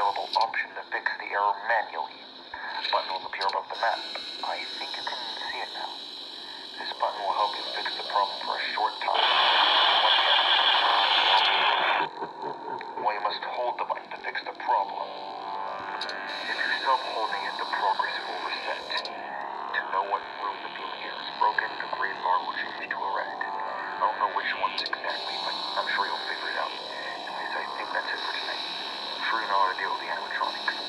available option to fix the error manually. Button will appear above the map. I think you can see it now. This button will help you fix the problem for a short time. Well, you must hold the button to fix the problem. If you stop holding it, the progress will reset. To know what room the fumigator is broken, the green bar will change to a red. I don't know which ones exactly, but I'm sure you'll figure it out. Anyways, I think that's it for tonight. I'm sure you know how to deal with the animatronics.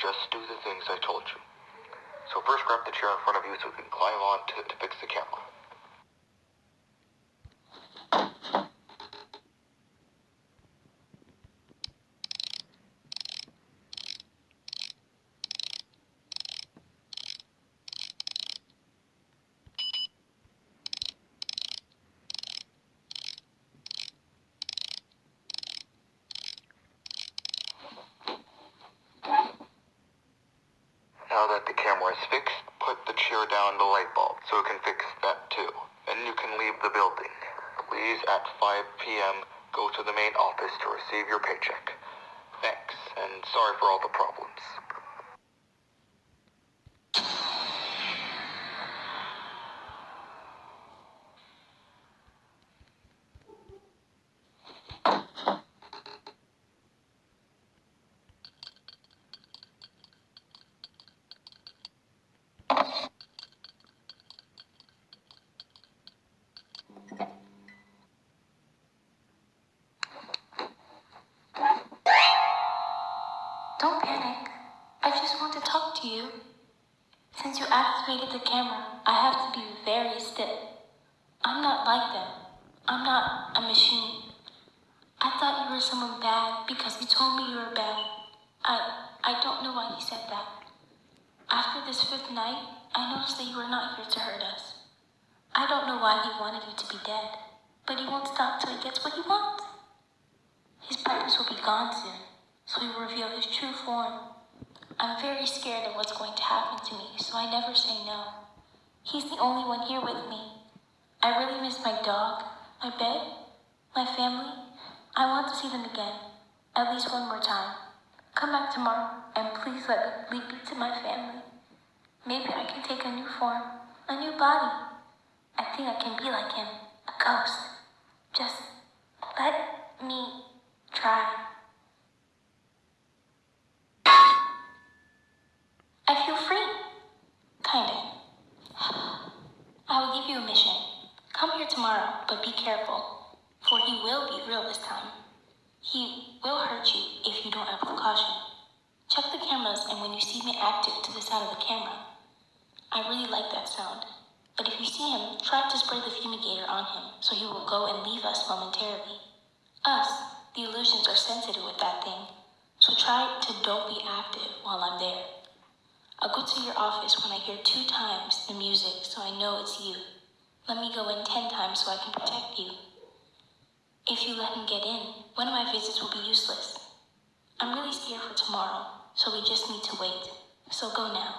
Just do the things I told you. So first grab the chair in front of you so we can climb on to, to fix the camera. Now that the camera is fixed, put the chair down the light bulb so it can fix that too. Then you can leave the building. Please, at 5 p.m., go to the main office to receive your paycheck. Thanks, and sorry for all the problems. Don't panic. I just want to talk to you. Since you activated the camera, I have to be very still. I'm not like them. I'm not a machine. Someone bad because you told me you were bad. I I don't know why he said that. After this fifth night, I noticed that you were not here to hurt us. I don't know why he wanted you to be dead, but he won't stop till he gets what he wants. His purpose will be gone soon, so he will reveal his true form. I'm very scared of what's going to happen to me, so I never say no. He's the only one here with me. I really miss my dog, my bed, my family. I want to see them again, at least one more time. Come back tomorrow, and please let me lead you to my family. Maybe I can take a new form, a new body. I think I can be like him, a ghost. Just let me try. I feel free. Kinda. I will give you a mission. Come here tomorrow, but be careful, for he will be real this time. He will hurt you if you don't act with caution. Check the cameras, and when you see me active to the side of the camera, I really like that sound. But if you see him, try to spray the fumigator on him so he will go and leave us momentarily. Us, the illusions are sensitive with that thing, so try to don't be active while I'm there. I'll go to your office when I hear two times the music so I know it's you. Let me go in ten times so I can protect you. If you let him get in, one of my visits will be useless. I'm really scared for tomorrow, so we just need to wait. So go now.